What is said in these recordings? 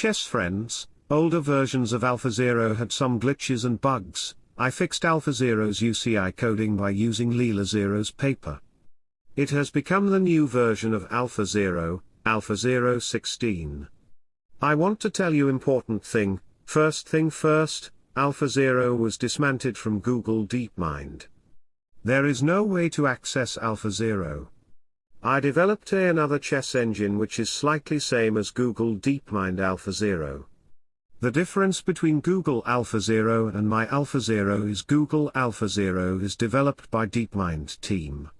chess friends, older versions of AlphaZero had some glitches and bugs, I fixed AlphaZero's UCI coding by using Leela Zero's paper. It has become the new version of AlphaZero, AlphaZero 16. I want to tell you important thing, first thing first, AlphaZero was dismantled from Google DeepMind. There is no way to access AlphaZero. I developed a another chess engine which is slightly same as Google DeepMind AlphaZero. The difference between Google AlphaZero and my AlphaZero is Google AlphaZero is developed by DeepMind team.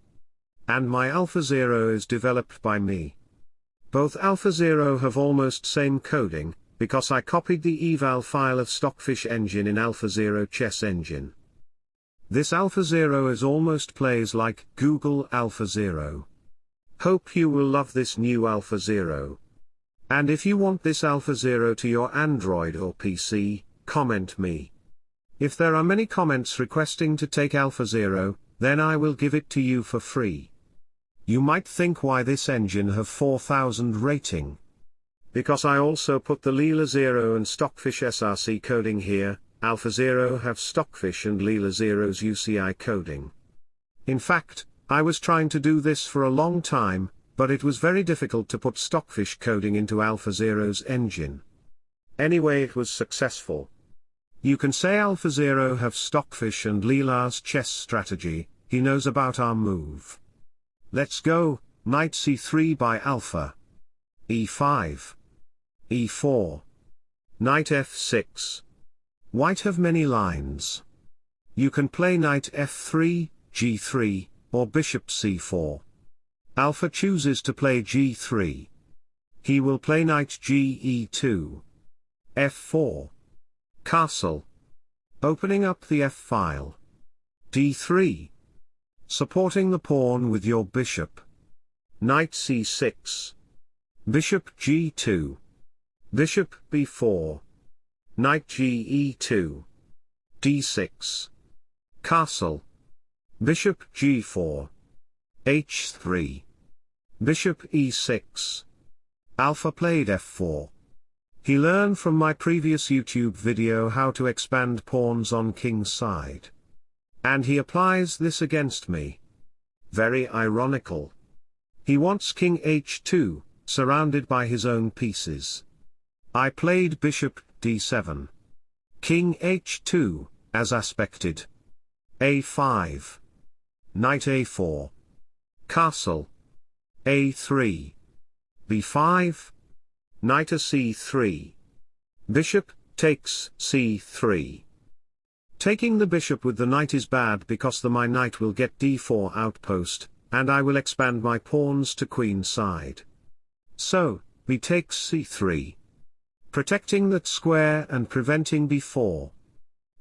And my AlphaZero is developed by me. Both AlphaZero have almost same coding, because I copied the eval file of Stockfish engine in AlphaZero chess engine. This AlphaZero is almost plays like Google AlphaZero. Hope you will love this new AlphaZero. And if you want this AlphaZero to your Android or PC, comment me. If there are many comments requesting to take AlphaZero, then I will give it to you for free. You might think why this engine have 4000 rating. Because I also put the Leela Zero and Stockfish SRC coding here, AlphaZero have Stockfish and Leela Zero's UCI coding. In fact, I was trying to do this for a long time, but it was very difficult to put Stockfish coding into AlphaZero's engine. Anyway it was successful. You can say AlphaZero have Stockfish and Leela's chess strategy, he knows about our move. Let's go, knight c3 by alpha. e5. e4. Knight f6. White have many lines. You can play knight f3, g3, or bishop c4. Alpha chooses to play g3. He will play knight ge2. f4. Castle. Opening up the f-file. d3. Supporting the pawn with your bishop. Knight c6. Bishop g2. Bishop b4. Knight ge2. d6. Castle. Bishop g4. h3. Bishop e6. Alpha played f4. He learned from my previous YouTube video how to expand pawns on king's side. And he applies this against me. Very ironical. He wants king h2, surrounded by his own pieces. I played bishop d7. King h2, as aspected. a5. Knight a4. Castle. a3. b5. Knight a c3. Bishop, takes c3. Taking the bishop with the knight is bad because the my knight will get d4 outpost, and I will expand my pawns to queen side. So, b takes c3. Protecting that square and preventing b4.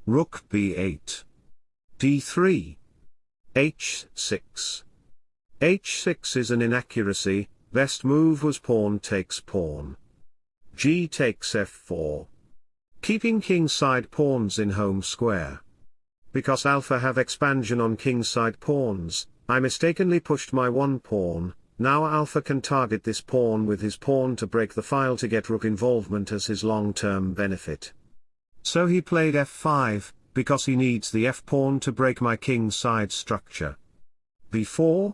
Rook b8. d3 h6. h6 is an inaccuracy, best move was pawn takes pawn. g takes f4. Keeping kingside pawns in home square. Because alpha have expansion on kingside pawns, I mistakenly pushed my one pawn, now alpha can target this pawn with his pawn to break the file to get rook involvement as his long-term benefit. So he played f5, because he needs the f-pawn to break my king side structure. b4?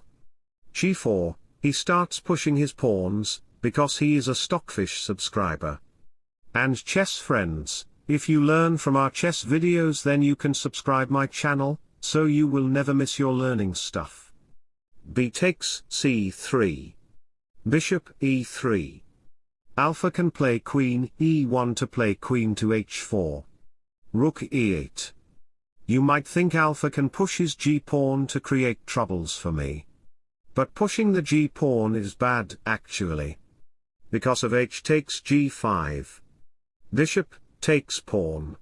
g4, he starts pushing his pawns, because he is a Stockfish subscriber. And chess friends, if you learn from our chess videos then you can subscribe my channel, so you will never miss your learning stuff. b takes c3. Bishop e3. Alpha can play queen e1 to play queen to h4. Rook e8. You might think alpha can push his g-pawn to create troubles for me. But pushing the g-pawn is bad, actually. Because of h takes g5. Bishop, takes pawn.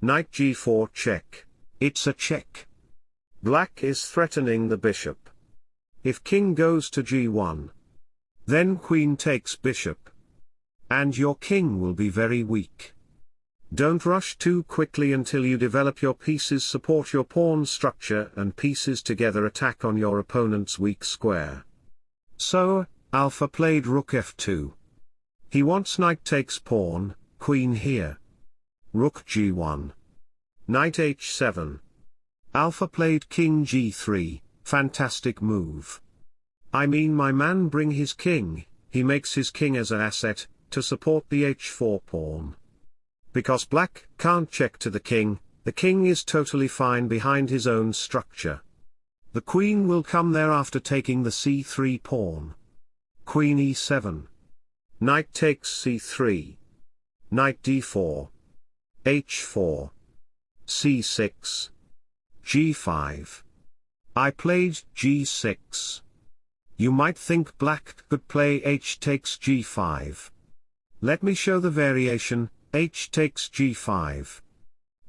Knight g4 check, it's a check. Black is threatening the bishop. If king goes to g1. Then queen takes bishop. And your king will be very weak. Don't rush too quickly until you develop your pieces support your pawn structure and pieces together attack on your opponent's weak square. So, Alpha played rook f2. He wants knight takes pawn, queen here. Rook g1. Knight h7. Alpha played king g3, fantastic move. I mean my man bring his king, he makes his king as an asset, to support the h4 pawn. Because black can't check to the king, the king is totally fine behind his own structure. The queen will come there after taking the c3 pawn. Queen e7. Knight takes c3. Knight d4. h4. c6. g5. I played g6. You might think black could play h takes g5. Let me show the variation, h takes g5.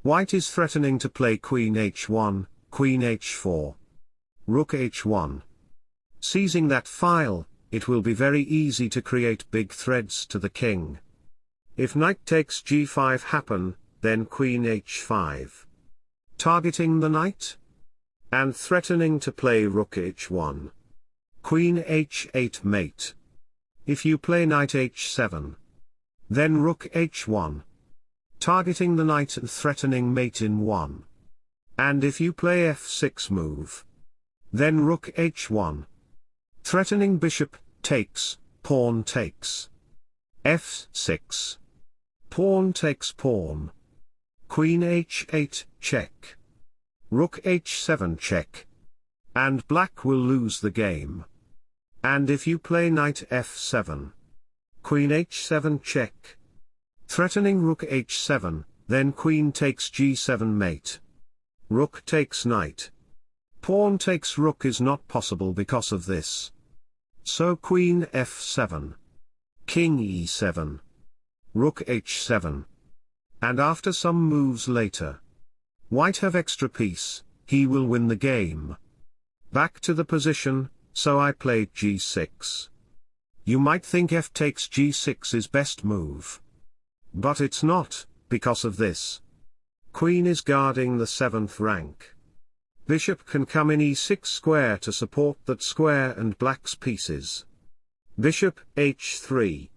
White is threatening to play queen h1, queen h4. Rook h1. Seizing that file, it will be very easy to create big threads to the king. If knight takes g5 happen, then queen h5. Targeting the knight? And threatening to play rook h1. Queen h8 mate. If you play knight h7. Then rook h1. Targeting the knight and threatening mate in 1. And if you play f6 move. Then rook h1. Threatening bishop, takes, pawn takes. f6. Pawn takes pawn. Queen h8, check. Rook h7 check. And black will lose the game. And if you play knight f7. Queen h7 check. Threatening rook h7, then queen takes g7 mate. Rook takes knight. Pawn takes rook is not possible because of this. So queen f7. King e7. Rook h7. And after some moves later. White have extra piece, he will win the game. Back to the position, so I played g6. You might think f takes g6 is best move. But it's not, because of this. Queen is guarding the 7th rank. Bishop can come in e6 square to support that square and black's pieces. Bishop, h3.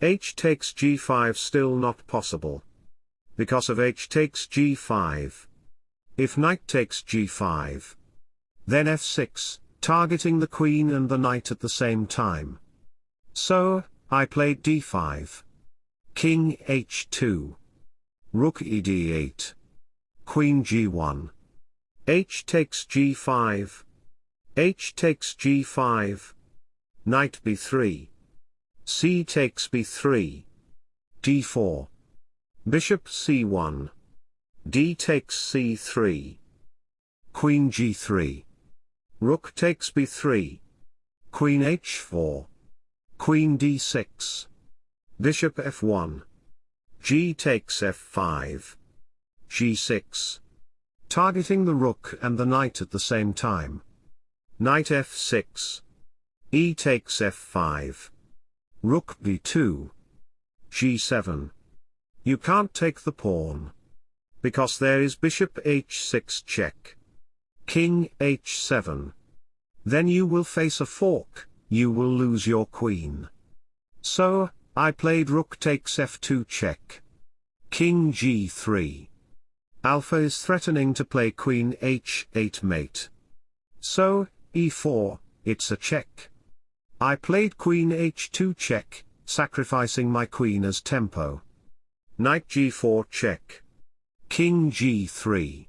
h takes g5 still not possible. Because of h takes g5. If knight takes g5. Then f6, targeting the queen and the knight at the same time. So, I played d5. King h2. Rook ed8. Queen g1. H takes g5. H takes g5. Knight b3. C takes b3. d4. Bishop c1. D takes c3. Queen g3. Rook takes b3. Queen h4. Queen d6. Bishop f1. G takes f5. g6 targeting the rook and the knight at the same time. Knight f6. E takes f5. Rook b2. g7. You can't take the pawn. Because there is bishop h6 check. King h7. Then you will face a fork, you will lose your queen. So, I played rook takes f2 check. King g3. Alpha is threatening to play queen h8 mate. So, e4, it's a check. I played queen h2 check, sacrificing my queen as tempo. Knight g4 check. King g3.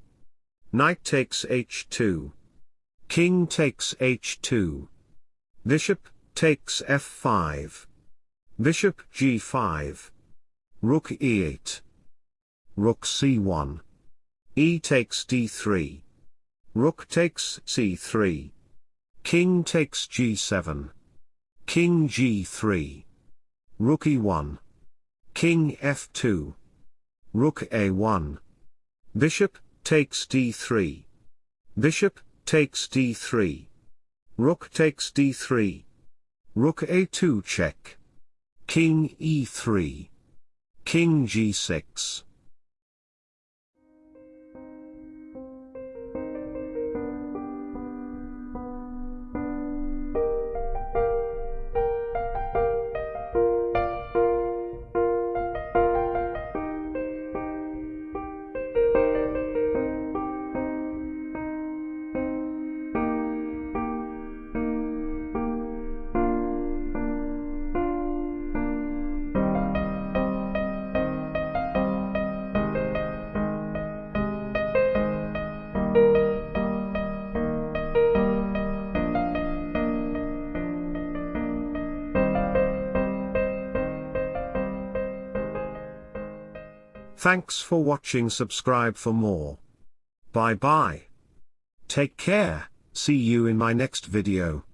Knight takes h2. King takes h2. Bishop, takes f5. Bishop g5. Rook e8. Rook c1. E takes d3. Rook takes c3. King takes g7. King g3. Rook e1. King f2. Rook a1. Bishop, takes d3. Bishop, takes d3. Rook takes d3. Rook a2 check. King e3. King g6. Thanks for watching subscribe for more. Bye bye. Take care, see you in my next video.